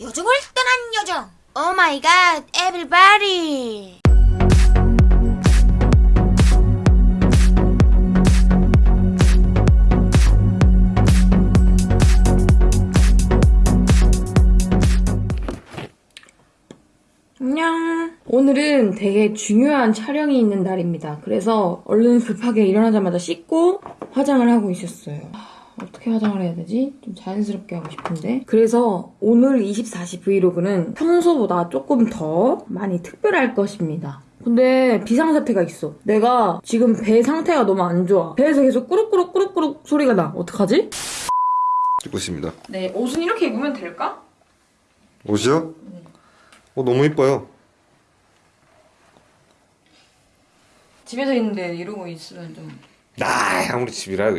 여정을 떠난 여정. Oh my god, everybody. 안녕. 오늘은 되게 중요한 촬영이 있는 날입니다. 그래서 얼른 급하게 일어나자마자 씻고 화장을 하고 있었어요. 아, 어떻게 화장을 해야 되지? 좀 자연스럽게 하고 싶은데. 그래서 오늘 24시 브이로그는 평소보다 조금 더 많이 특별할 것입니다. 근데 비상사태가 있어. 내가 지금 배 상태가 너무 안 좋아. 배에서 계속 꾸룩꾸룩 꾸룩꾸룩 소리가 나. 어떡하지? 찍고 있습니다. 네, 옷은 이렇게 입으면 될까? 옷이요? 어, 너무 이뻐요. 집에서 있는데 이러고 있으면 좀 아, 아무리 집이라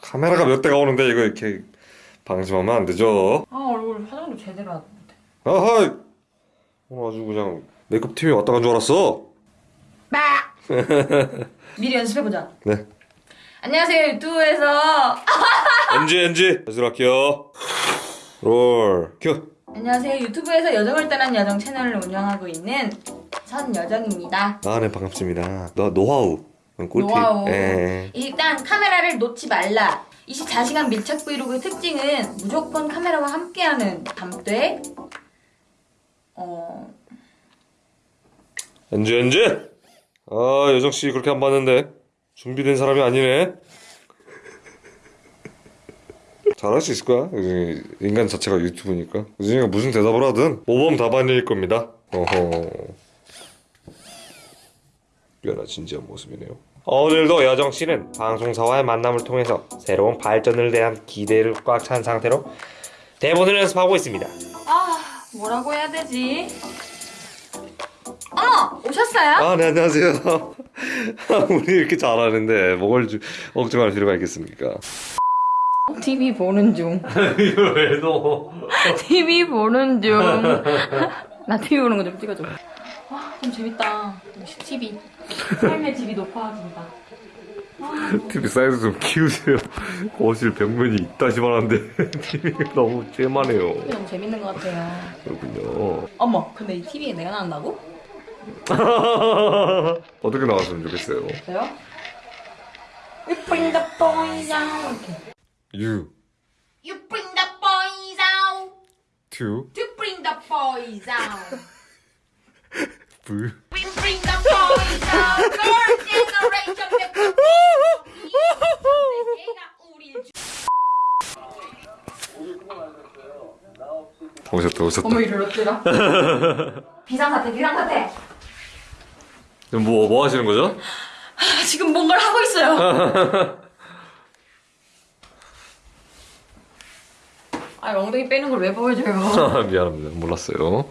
카메라가 몇 대가 오는데 이거 이렇게 방심하면 안 되죠. 아 얼굴 화장도 제대로 안 못해 아하! 오늘 아주 그냥 메이크업 팀이 왔다 간 줄 알았어. 미리 연습해보자 네. 안녕하세요 유튜브에서 NG NG 연습할게요. 롤 큐. 안녕하세요 유튜브에서 여정을 떠난 여정 채널을 운영하고 있는 선여정입니다 아, 네 반갑습니다. 너 노하우. 꿀팁. 노하우. 예. 일단 카메라를 놓지 말라 24시간 밀착 브이로그의 특징은 무조건 카메라와 함께하는 담대 어... NG NG. 아, 여정 씨 그렇게 안 봤는데 준비된 사람이 아니네. 잘할 수 있을 거야. 요즘 인간 자체가 유튜브니까. 요즘이가 무슨 대답을 하든 모범 답안일 겁니다. 어허. 꽤나 진지한 모습이네요. 오늘도 여정 씨는 방송사와의 만남을 통해서 새로운 발전을 대한 기대를 꽉 찬 상태로 대본을 연습하고 있습니다. 아 뭐라고 해야 되지? 어머 오셨어요? 아, 네, 안녕하세요. 우리 이렇게 잘하는데 뭘 주- 걱정할 필요가 있겠습니까? TV 보는 중 이걸 왜 넣어? TV 보는 중. 나 TV 보는 거 좀 찍어줘. 와, 좀 재밌다. TV. 삶의 질이 높아진다. TV 사이즈 좀 키우세요. 거실 벽면이 있다시만 한데 TV가 너무 쬐만해요. 너무 재밌는 것 같아요. 그렇군요. 어머, 근데 이 TV에 내가 나온다고? 어떻게 나왔으면 좋겠어요? 저요? We bring the boys out. You You bring the boys out. to To bring the boys out. 불. 오셨다 오셨다. 어머, 이럴 어쩌라? 비상사태, 비상사태. 뭐, 뭐 하시는 거죠? 아, 지금 뭔가를 하고 있어요. 아, 엉덩이 빼는 걸 왜 보여줘요? 미안합니다. 몰랐어요.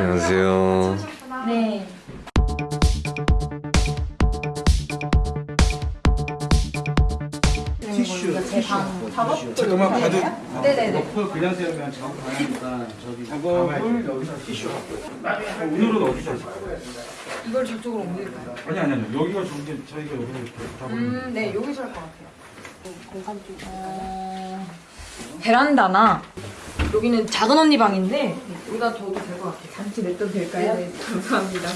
안녕하세요. 네. 티슈. 제방 작업. 잠깐만 봐도 네네네. 너프 그냥 세우면 작업 가능하니까 저기 작업을 여기서 티슈 갖고 오늘은 어디서 하실까요? 이걸 저쪽으로 옮길까요? 아니 아니 아니 여기가 저기 저희가 여기서 이렇게 잡으면 음, 네, 여기서 할 것 같아요. 공간 쪽. 어... 베란다나 여기는 작은 언니 방인데 여기다 둬도 될 것 같아요. 잠시 냅둬도 될까요? 네, 감사합니다.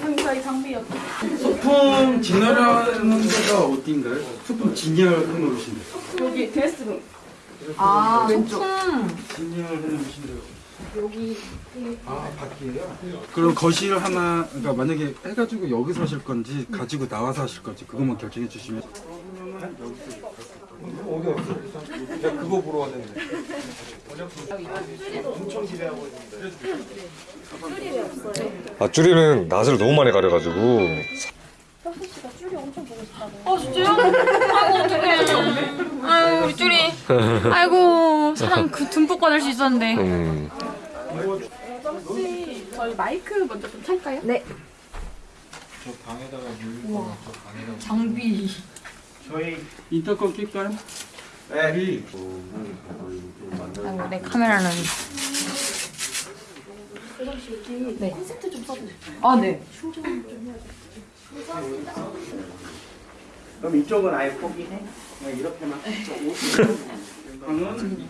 형사의 장비였다. 소품 진열하는 데가 어딘가요? 소품 진열해 놓으신 데 여기 드레스룸 아, 왼쪽. 음. 진열해 놓으신 데가 여기 아 밖이에요? 그럼 거실 하나 그러니까 만약에 해가지고 여기서 하실 건지 가지고 나와서 하실 건지 그것만 결정해 주시면 어디 없어? 내가 그거 보러 왔는데 아, 쭈리는 낯을 너무 많이 가려가지고. 어, 진짜요? 아이고, 어떡해. 아유, 우리 쭈리. 아이고, 사랑 그 듬뿍 받을 수 있었는데. 음. 혹시 저희 마이크 먼저 좀 찰까요? 네. 장비. 인터컴 낄까요? 아이고, 내 카메라는. 네. 콘센트 좀 써주세요. 아, 네. 그럼 이쪽은 아예 포기해? 그냥 이렇게만. 방은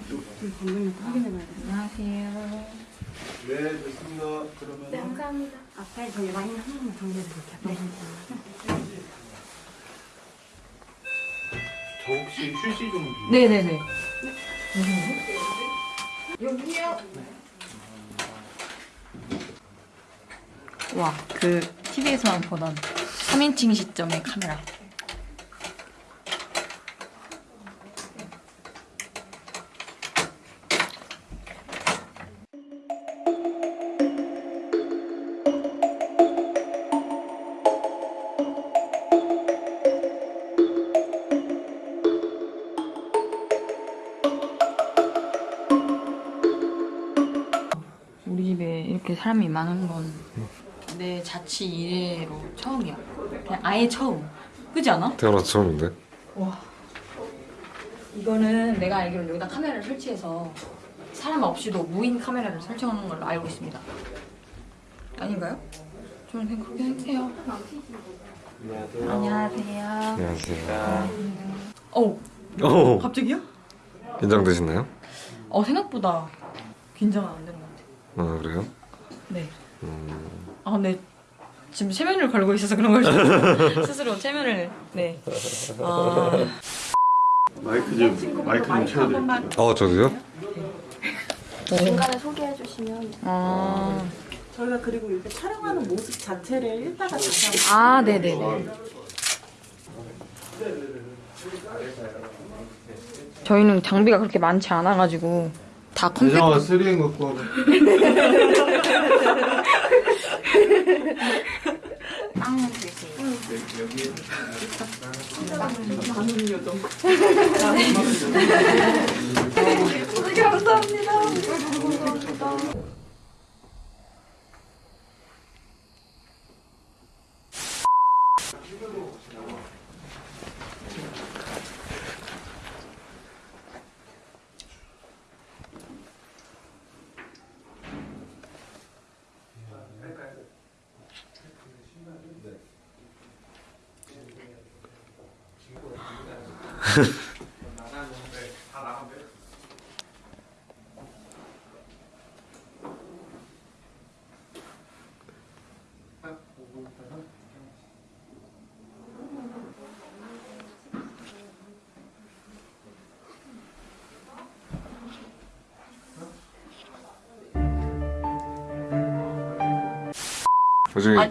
네, 됐습니다. 그러면 감사합니다. 앞에 저희 와인 한 번만 정리해 드릴게요. 저 혹시 휴지 좀 네네네. 와, 그 TV에서만 보던 3인칭 시점의 카메라. 우리 집에 이렇게 사람이 많은 건 내 자취 이래로 처음이야. 그냥 아예 처음. 그지 않아? 태어나서 처음인데. 이거는 내가 알기로는 여기다 카메라를 설치해서 사람 없이도 무인 카메라를 설정하는 걸로 알고 있습니다. 아닌가요? 저는 그냥 그렇게 생각해요. 안녕하세요. 안녕하세요. 어, 오, 갑자기요? 긴장되시나요? 어, 생각보다 긴장은 안 되는 것 같아요. 아, 그래요? 네. 아, 근데 지금 체면을 걸고 있어서 그런 거죠. 스스로 체면을, 네. 아, 마이크 좀 마이크 좀 채워드릴게요. 어, 저도요? 중간에 소개해 주시면 아, 저희가 그리고 이렇게 촬영하는 모습 자체를 일다가 다시 한번 아, 네네네. 저희는 장비가 그렇게 많지 않아가지고 다 3인 갖고 와봐. 요즘에 아니,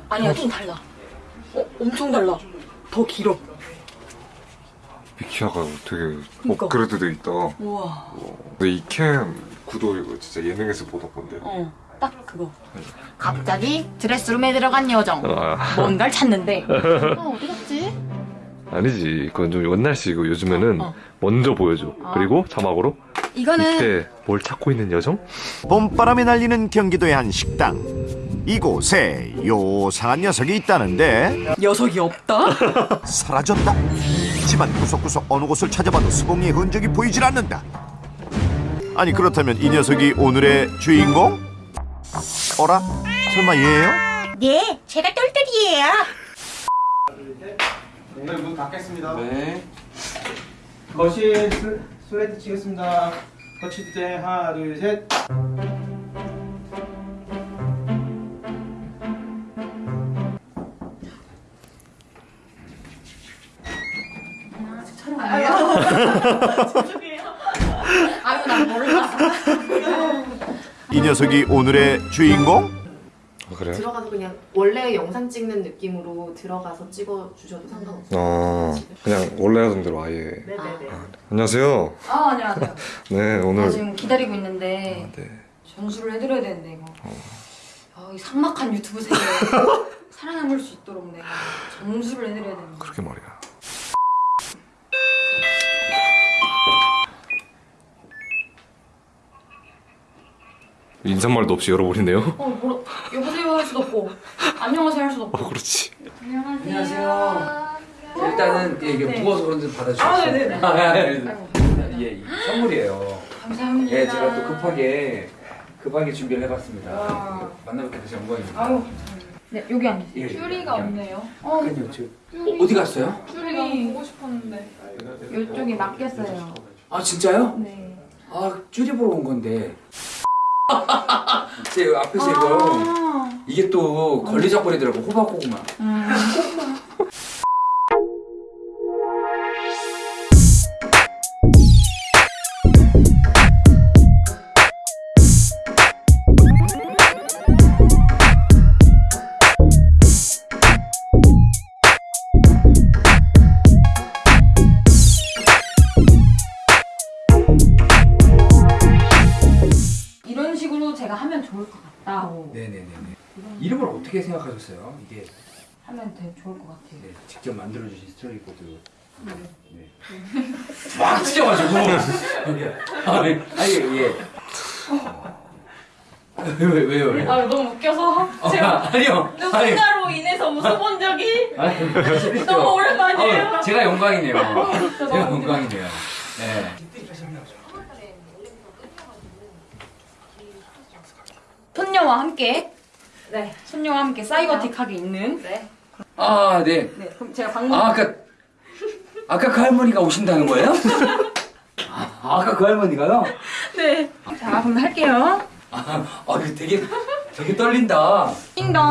아니야 좀 달라 어, 엄청 달라 더 길어 비키아가 되게 그러니까. 업그레이드 돼 있다. 우와 근데 이캠 구도 이거 진짜 예능에서 보던 건데. 어 딱 그거 갑자기 드레스룸에 들어간 여정. 아, 뭔가를 찾는데 아, 어디 갔지? 아니지. 그건 좀 옛날식이고 요즘에는 어, 어. 먼저 보여줘. 그리고 자막으로 이거는 이때 뭘 찾고 있는 여정? 봄바람이 날리는 경기도의 한 식당. 이곳에 요상한 녀석이 있다는데 녀석이 없다? 사라졌다. 집안 구석구석 어느 곳을 찾아봐도 수봉이의 흔적이 보이질 않는다. 아니 그렇다면 이 녀석이 오늘의 주인공? 어라? 설마 얘예요? 네, 제가 똘똘이에요. 네, 문 닫겠습니다. 네. 거실 슬, 슬라이드 치겠습니다. 거칠 때 하나, 둘, 셋. 아유 난 몰라 이 녀석이 오늘의 주인공? 아, 그래요? 들어가서 그냥 원래 영상 찍는 느낌으로 들어가서 찍어 주셔도 상관없어요. 아, 그냥 원래 하던 대로 아예. 네네네. 안녕하세요. 아 안녕하세요 네, 오늘. 나 지금 기다리고 있는데 네. 전수를 해드려야 되는데 이거 아, 이 삭막한 유튜브 세계에 살아남을 수 있도록 내가 전수를 해드려야 되는데 그렇게 말이야. 인사말도 없이 열어버리네요. 어 뭐라 여보세요 할 수도 없고 안녕하세요 할 수도 없고 어, 그렇지. 안녕하세요. 일단은 예, 이게 무거워서 그런지 받아주세요. 아, 네네네. 예, 이 선물이에요. 감사합니다 예, 제가 또 급하게 급하게 준비를 해봤습니다. 와. 만나뵙게 돼서 영광입니다. 아유 네 여기 앉으세요 예, 큐리가 그냥- 없네요. 그럼요, 저 어, 어디 갔어요? 큐리 보고 싶었는데. 이쪽이 맡겼어요 아 진짜요? 네아 줄여보러 온 건데 제 앞에서 이거 이게 또 걸리적거리더라고 호박 고구마. 이 좋을 것 같다. 네네네네. 이름을 어떻게 생각하셨어요? 이게 하면 되게 좋을 것 같아요. 네, 직접 만들어주신 스토리보드. 네. 막 찢어가지고. 아니 아니 예. 왜, 왜요 왜요? 아 너무 웃겨서 어, 제가 아 니요. 아니. 누군가로 인해서 웃어본 적이? 아니 너무 오랜만이에요. 어, 제가 영광이네요. 제가 영광이네요. 네. 손녀와 함께 네. 손녀와 함께 사이버틱하게 있는 네. 네 아, 그럼 제가 방문 아, 아까 아까 그 할머니가 오신다는 거예요? 아, 아까 그 할머니가요? 네. 자 그럼 할게요. 아, 아, 이거 되게 되게 떨린다. 띵동.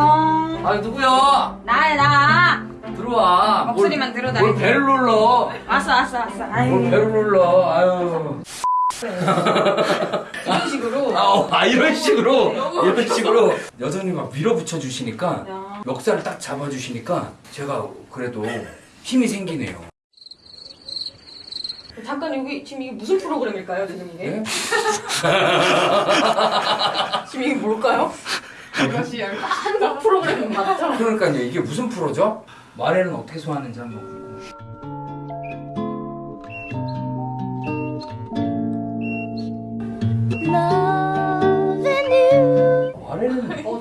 아, 누구야? 나야 나. 들어와. 목소리만 뭘, 들어도 뭘. 배를 눌러? 왔어 왔어 왔어. 뭘 아유. 배를 눌러? 아유. 이런 식으로. 아, 어, 아, 이런 식으로 이런 식으로 여전히 막 밀어붙여 주시니까 야. 멱살을 딱 잡아 주시니까 제가 그래도 힘이 생기네요. 잠깐 여기 지금 이게 무슨 프로그램일까요 지금 이게? 네? 지금 이게 뭘까요? 이것이 한국 프로그램 맞죠? 그러니까요. 이게 무슨 프로죠? 말에는 어떻게 소화하는지 한번 보고.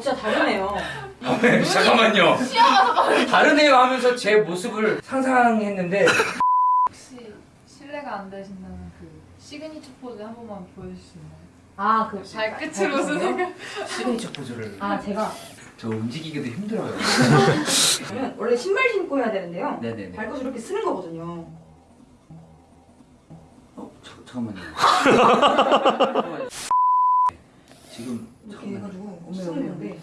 진짜 다르네요. 아, 잠깐만요. 다르네요 하면서 제 모습을 상상했는데 혹시 실례가 안 되신다면 그 시그니처 포즈 한 번만 보여주실 수 있나요? 아 그 발끝으로 웃으세요? 시그니처 포즈를 아 제가 저 움직이기도 힘들어요. 그러면 원래 신발 신고 해야 되는데요. 네네네. 발끝을 이렇게 쓰는 거거든요. 어, 저, 잠깐만요. 지금 이렇게 해가지고 엄청 쓰는 건데.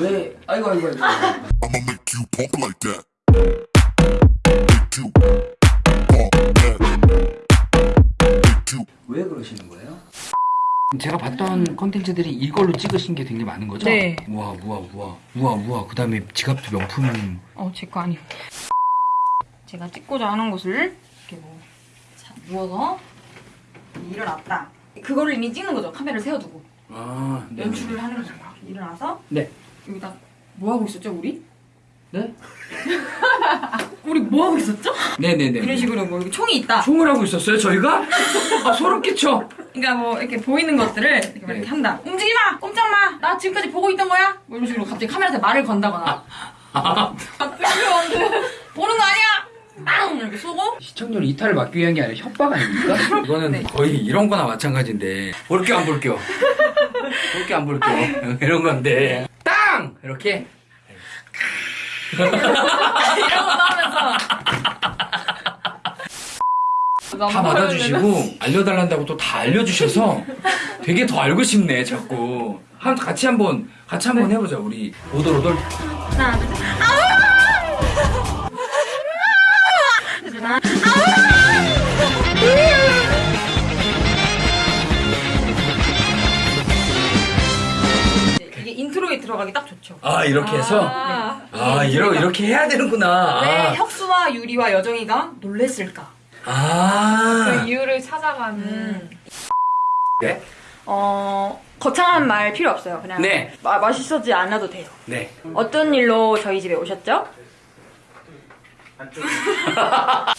왜 아이고 아이고 아이고. I'ma make you pump like that. Make you pump that. Make you 왜 그러시는 거예요? 제가 봤던 컨텐츠들이 이걸로 찍으신 게 되게 많은 거죠? 네. 우와 우와 우와 우와 우와 그 다음에 지갑도 명품 어제 거 아니요. 제가 찍고자 하는 곳을 이렇게 뭐 자, 누워서 일어났다. 그거를 이미 찍는 거죠. 카메라를 세워두고 아 네. 연출을 하는 거죠. 일어나서 네. 여기다 뭐 하고 있었죠 우리? 네? 우리 뭐 하고 있었죠? 네네네 이런 식으로 뭐 총이 있다. 총을 하고 있었어요 저희가? 아 소름 끼쳐 그러니까 뭐 이렇게 보이는 것들을 이렇게, 막 이렇게 한다. 움직이지 마, 꼼짝 마. 나 지금까지 보고 있던 거야. 뭐 이런 식으로 갑자기 카메라한테 말을 건다거나. 보는 거 아니야. 빵! 이렇게 쏘고. 시청률 이탈을 막기 위한 게 아니라 협박 아닙니까? 이거는 거의 이런 거나 마찬가지인데. 볼게요 안 볼게요 볼게요 안 볼게요 이런 건데. 땅! 이렇게? 이런 거 나오면서. 다 받아주시고 알려달란다고 또 다 알려주셔서 되게 더 알고 싶네 자꾸. 한 같이 한번 같이 한번 해보자 우리. 오돌오돌. 하나, 둘, 셋. 하나, 이게 intro에 들어가기 딱 좋죠. 아 이렇게 해서 아, 아 이러, 이렇게 해야 되는구나 왜 아, 혁수와 유리와 여정이가 놀랬을까? 아. 그 이유를 찾아가는 음. 네? 어 거창한 말 필요 없어요. 그냥 네. 마, 맛있어지 않아도 돼요. 네 어떤 일로 저희 집에 오셨죠?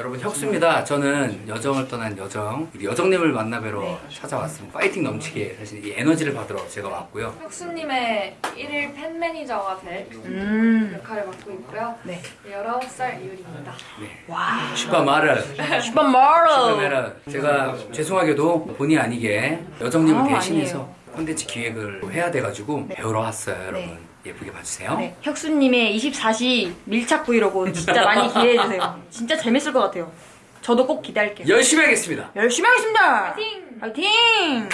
여러분 혁수입니다. 저는 여정을 떠난 여정, 우리 여정님을 만나뵈러 네. 찾아왔습니다. 파이팅 넘치게 사실 이 에너지를 받으러 제가 왔고요. 혁수님의 1일 팬 매니저가 될 음. 역할을 맡고 있고요. 네. 19살 이유리입니다. 와. 슈퍼마르, 슈퍼마르. 슈퍼마르. 제가 죄송하게도 본의 아니게 여정님을 아, 대신해서 아니에요. 콘텐츠 기획을 해야 돼가지고 배우러 왔어요, 여러분. 예쁘게 봐주세요. 네, 혁수님의 24시 밀착 브이로그 진짜 많이 기대해주세요. 진짜 재밌을 것 같아요. 저도 꼭 기대할게요. 열심히 하겠습니다. 열심히 하겠습니다. 파이팅! 파이팅!